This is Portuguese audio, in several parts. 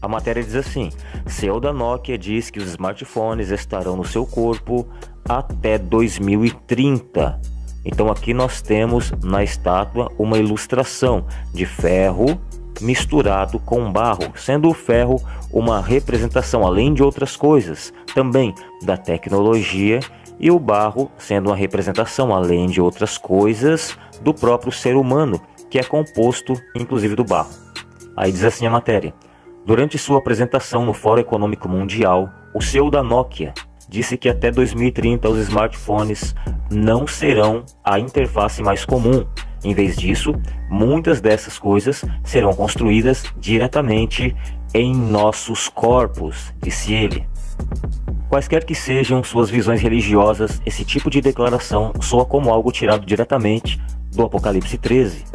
A matéria diz assim: CEO da Nokia diz que os smartphones estarão no seu corpo até 2030. Então aqui nós temos na estátua uma ilustração de ferro misturado com barro, sendo o ferro uma representação, além de outras coisas, também da tecnologia, e o barro sendo uma representação, além de outras coisas, do próprio ser humano, que é composto inclusive do barro. Aí diz assim a matéria. Durante sua apresentação no Fórum Econômico Mundial, o CEO da Nokia disse que até 2030 os smartphones não serão a interface mais comum. Em vez disso, muitas dessas coisas serão construídas diretamente em nossos corpos, disse ele. Quaisquer que sejam suas visões religiosas, esse tipo de declaração soa como algo tirado diretamente do Apocalipse 13.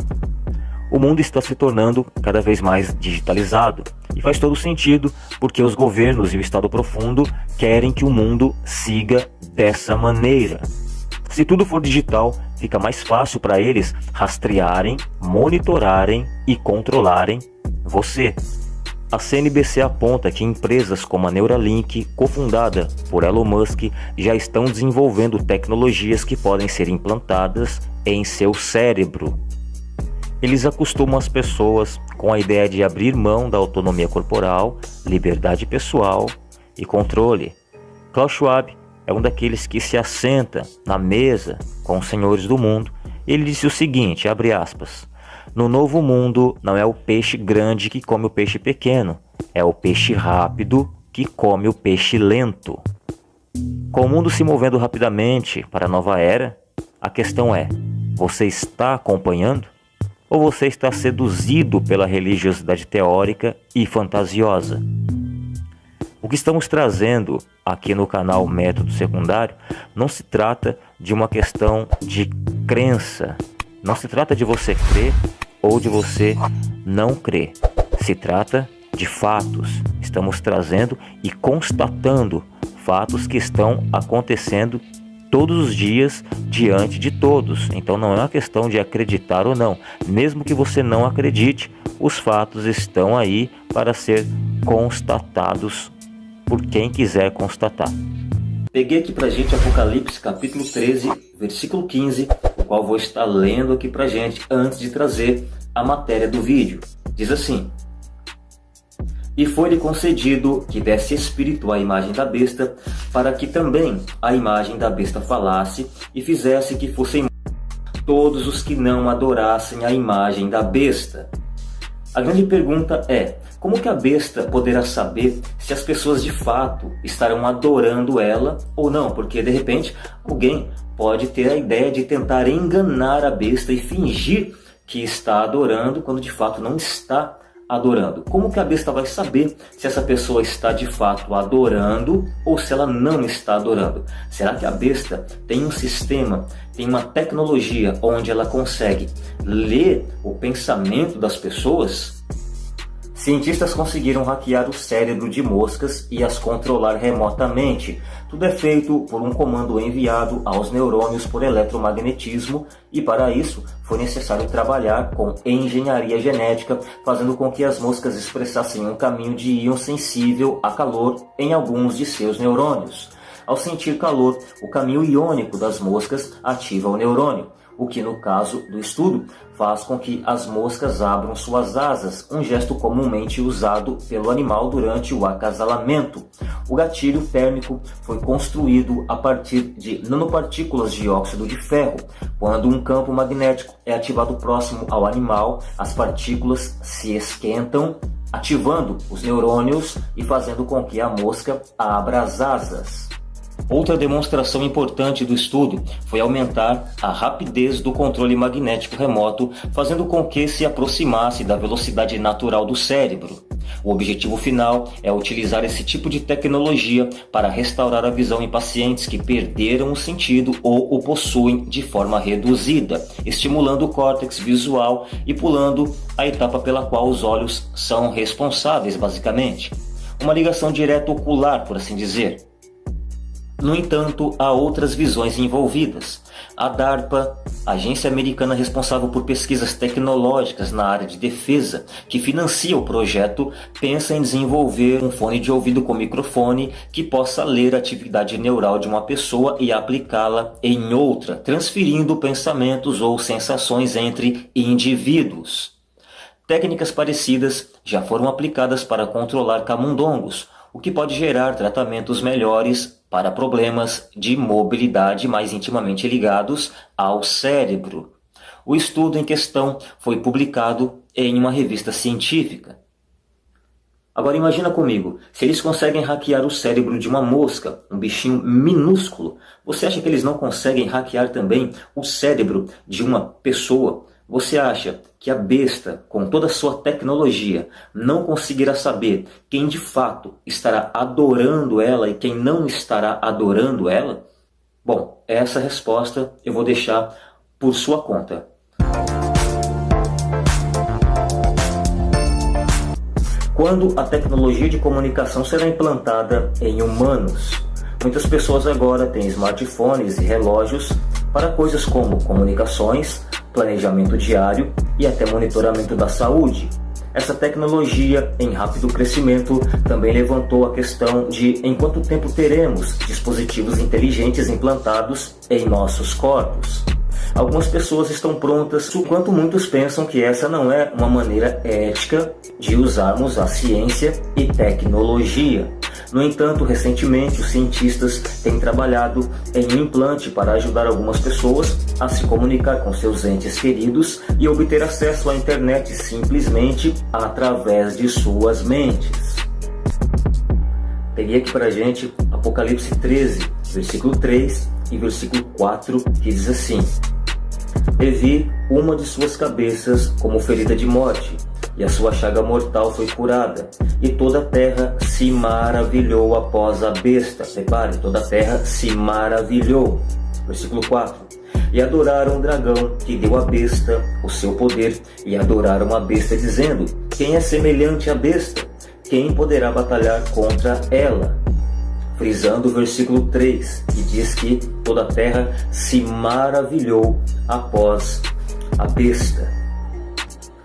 O mundo está se tornando cada vez mais digitalizado e faz todo sentido porque os governos e o Estado profundo querem que o mundo siga dessa maneira. Se tudo for digital, fica mais fácil para eles rastrearem, monitorarem e controlarem você. A CNBC aponta que empresas como a Neuralink, cofundada por Elon Musk, já estão desenvolvendo tecnologias que podem ser implantadas em seu cérebro. Eles acostumam as pessoas com a ideia de abrir mão da autonomia corporal, liberdade pessoal e controle. Klaus Schwab é um daqueles que se assenta na mesa com os senhores do mundo. Ele disse o seguinte, abre aspas, no novo mundo não é o peixe grande que come o peixe pequeno, é o peixe rápido que come o peixe lento. Com o mundo se movendo rapidamente para a nova era, a questão é: você está acompanhando? Ou você está seduzido pela religiosidade teórica e fantasiosa? O que estamos trazendo aqui no canal Método Secundário não se trata de uma questão de crença, não se trata de você crer ou de você não crer. Se trata de fatos. Estamos trazendo e constatando fatos que estão acontecendo todos os dias diante de todos. Então não é uma questão de acreditar ou não. Mesmo que você não acredite, os fatos estão aí para ser constatados por quem quiser constatar. Peguei aqui pra gente Apocalipse capítulo 13, versículo 15, o qual vou estar lendo aqui pra gente antes de trazer a matéria do vídeo. Diz assim: E foi-lhe concedido que desse espírito à imagem da besta, para que também a imagem da besta falasse e fizesse que fossem todos os que não adorassem a imagem da besta. A grande pergunta é: como que a besta poderá saber se as pessoas de fato estarão adorando ela ou não? Porque de repente alguém pode ter a ideia de tentar enganar a besta e fingir que está adorando quando de fato não está adorando. Como que a besta vai saber se essa pessoa está de fato adorando ou se ela não está adorando? Será que a besta tem um sistema, tem uma tecnologia onde ela consegue ler o pensamento das pessoas? Cientistas conseguiram hackear o cérebro de moscas e as controlar remotamente. Tudo é feito por um comando enviado aos neurônios por eletromagnetismo e para isso foi necessário trabalhar com engenharia genética, fazendo com que as moscas expressassem um caminho de íon sensível a calor em alguns de seus neurônios. Ao sentir calor, o caminho iônico das moscas ativa o neurônio o que no caso do estudo faz com que as moscas abram suas asas, um gesto comumente usado pelo animal durante o acasalamento. O gatilho térmico foi construído a partir de nanopartículas de óxido de ferro. Quando um campo magnético é ativado próximo ao animal, as partículas se esquentam, ativando os neurônios e fazendo com que a mosca abra as asas. Outra demonstração importante do estudo foi aumentar a rapidez do controle magnético remoto, fazendo com que se aproximasse da velocidade natural do cérebro. O objetivo final é utilizar esse tipo de tecnologia para restaurar a visão em pacientes que perderam o sentido ou o possuem de forma reduzida, estimulando o córtex visual e pulando a etapa pela qual os olhos são responsáveis, basicamente. Uma ligação direta ocular, por assim dizer. No entanto, há outras visões envolvidas. A DARPA, agência americana responsável por pesquisas tecnológicas na área de defesa, que financia o projeto, pensa em desenvolver um fone de ouvido com microfone que possa ler a atividade neural de uma pessoa e aplicá-la em outra, transferindo pensamentos ou sensações entre indivíduos. Técnicas parecidas já foram aplicadas para controlar camundongos, o que pode gerar tratamentos melhores para problemas de mobilidade mais intimamente ligados ao cérebro. O estudo em questão foi publicado em uma revista científica. Agora imagina comigo, se eles conseguem hackear o cérebro de uma mosca, um bichinho minúsculo, você acha que eles não conseguem hackear também o cérebro de uma pessoa, você acha que a besta, com toda a sua tecnologia, não conseguirá saber quem de fato estará adorando ela e quem não estará adorando ela? Bom, essa resposta eu vou deixar por sua conta. Quando a tecnologia de comunicação será implantada em humanos? Muitas pessoas agora têm smartphones e relógios para coisas como comunicações, planejamento diário e até monitoramento da saúde. Essa tecnologia em rápido crescimento também levantou a questão de em quanto tempo teremos dispositivos inteligentes implantados em nossos corpos. Algumas pessoas estão prontas, enquanto muitos pensam que essa não é uma maneira ética de usarmos a ciência e tecnologia. No entanto, recentemente os cientistas têm trabalhado em um implante para ajudar algumas pessoas a se comunicar com seus entes queridos e obter acesso à internet simplesmente através de suas mentes. Peguei aqui para a gente Apocalipse 13, versículo 3 e versículo 4, que diz assim: Revi uma de suas cabeças como ferida de morte, e a sua chaga mortal foi curada, e toda a terra se maravilhou após a besta. Repare, toda a terra se maravilhou. Versículo 4. E adoraram o dragão que deu à besta o seu poder, e adoraram a besta, dizendo: Quem é semelhante à besta? Quem poderá batalhar contra ela? Frisando o versículo 3, que diz que toda a terra se maravilhou após a besta.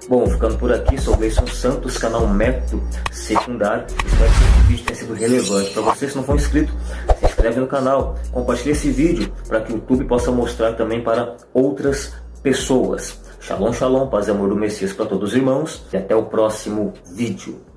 Bom, ficando por aqui, sou Gleison Santos, canal Método Secundário. Espero que esse vídeo tenha sido relevante para você. Se não for inscrito, se inscreve no canal, compartilhe esse vídeo para que o YouTube possa mostrar também para outras pessoas. Shalom, shalom, paz e amor do Messias para todos os irmãos e até o próximo vídeo.